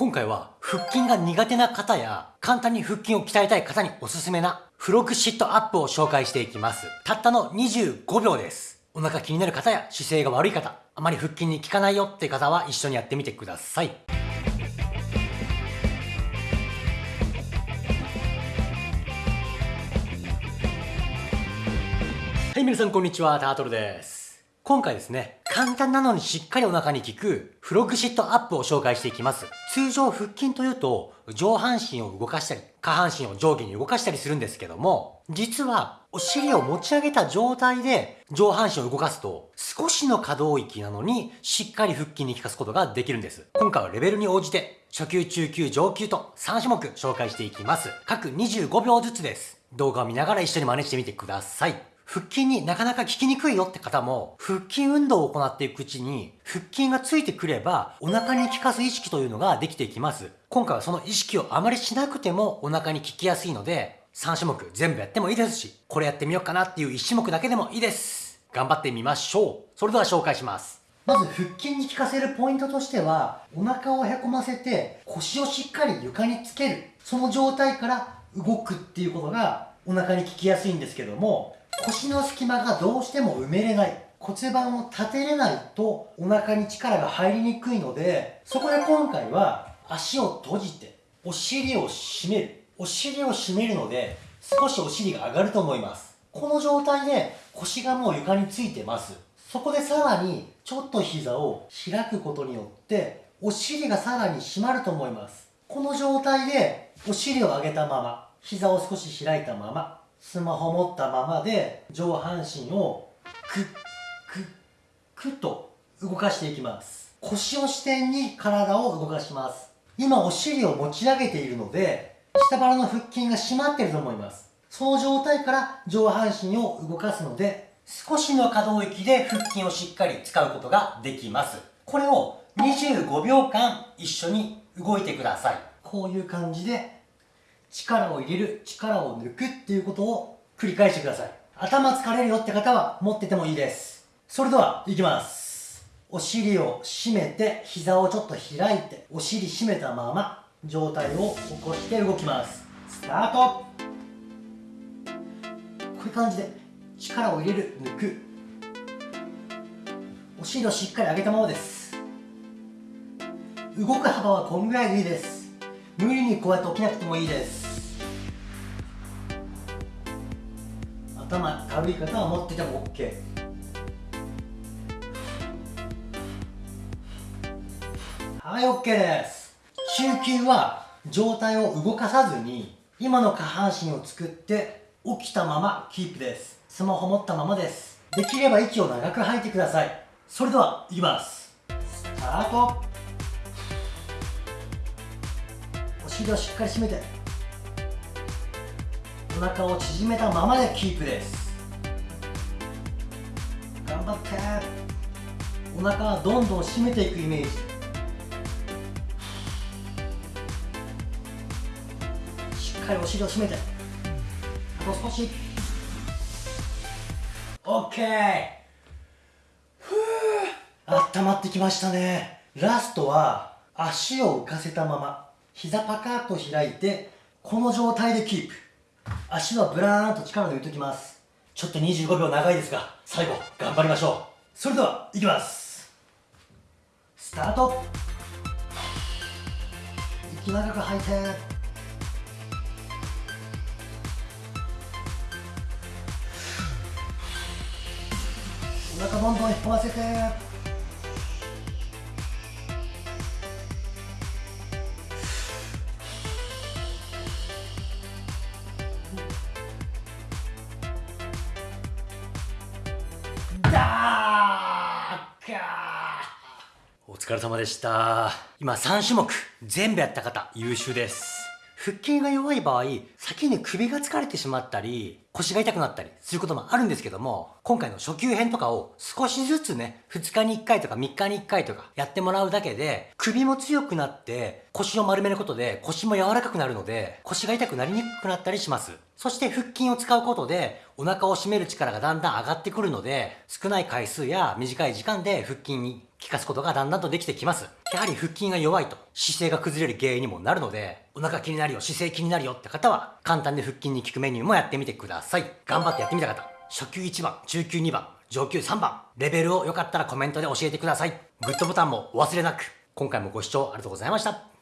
今回は腹筋が苦手な方や簡単に腹筋を鍛えたい方におすすめなフロッグシットアップを紹介していきます。たったの25秒です。お腹気になる方や姿勢が悪い方、あまり腹筋に効かないよって方は一緒にやってみてください。はい、皆さんこんにちは、タートルです。今回ですね、簡単なのにしっかりお腹に効くフロッグシットアップを紹介していきます。通常腹筋というと上半身を動かしたり下半身を上下に動かしたりするんですけども、実はお尻を持ち上げた状態で上半身を動かすと少しの可動域なのにしっかり腹筋に効かすことができるんです。今回はレベルに応じて初級、中級、上級と3種目紹介していきます。各25秒ずつです。動画を見ながら一緒に真似してみてください。腹筋になかなか効きにくいよって方も、腹筋運動を行っていくうちに、腹筋がついてくれば、お腹に効かす意識というのができていきます。今回はその意識をあまりしなくてもお腹に効きやすいので、3種目全部やってもいいですし、これやってみようかなっていう1種目だけでもいいです。頑張ってみましょう。それでは紹介します。まず腹筋に効かせるポイントとしては、お腹をへこませて腰をしっかり床につける。その状態から動くっていうことがお腹に効きやすいんですけども、腰の隙間がどうしても埋めれない。骨盤を立てれないとお腹に力が入りにくいのでそこで今回は足を閉じてお尻を締める。お尻を締めるので少しお尻が上がると思います。この状態で腰がもう床についてます。そこでさらにちょっと膝を開くことによってお尻がさらに締まると思います。この状態でお尻を上げたまま膝を少し開いたままスマホ持ったままで上半身をクックックッと動かしていきます。腰を支点に体を動かします。今お尻を持ち上げているので下腹の腹筋が締まってると思います。その状態から上半身を動かすので少しの可動域で腹筋をしっかり使うことができます。これを25秒間一緒に動いてください。こういう感じで力を入れる、力を抜くっていうことを繰り返してください。頭疲れるよって方は持っててもいいです。それでは、いきます。お尻を締めて、膝をちょっと開いて、お尻締めたまま、上体を起こして動きます。スタートこういう感じで、力を入れる、抜く。お尻をしっかり上げたままです。動く幅はこんぐらいでいいです。無理にこうやって起きなくてもいいです頭軽い方は持ってても OK はい OK です。中級は上体を動かさずに今の下半身を作って起きたままキープです。スマホ持ったままです。できれば息を長く吐いてください。それではいきます。スタート。お尻をしっかり締めて。お腹を縮めたままでキープです。頑張って。お腹はどんどん締めていくイメージ。しっかりお尻を締めて。あと少し。OK ふう温まってきましたね。ラストは足を浮かせたまま膝パカッと開いてこの状態でキープ。足はブラーンと力抜いときます。ちょっと25秒長いですが最後頑張りましょう。それではいきます。スタート。息長く吐いてお腹どんどん引っ込ませて。お疲れ様でした。今3種目全部やった方優秀です。腹筋が弱い場合、先に首が疲れてしまったり、腰が痛くなったりすることもあるんですけども、今回の初級編とかを少しずつね、2日に1回とか3日に1回とかやってもらうだけで、首も強くなって腰を丸めることで腰も柔らかくなるので、腰が痛くなりにくくなったりします。そして腹筋を使うことで、お腹を締める力がだんだん上がってくるので、少ない回数や短い時間で腹筋に効かすことがだんだんとできてきます。やはり腹筋が弱いと姿勢が崩れる原因にもなるので、お腹気になるよ、姿勢気になるよって方は、簡単で腹筋に効くメニューもやってみてくださいださい。頑張ってやってみた方、初級1番、中級2番、上級3番、レベルをよかったらコメントで教えてください。グッドボタンもお忘れなく。今回もご視聴ありがとうございました。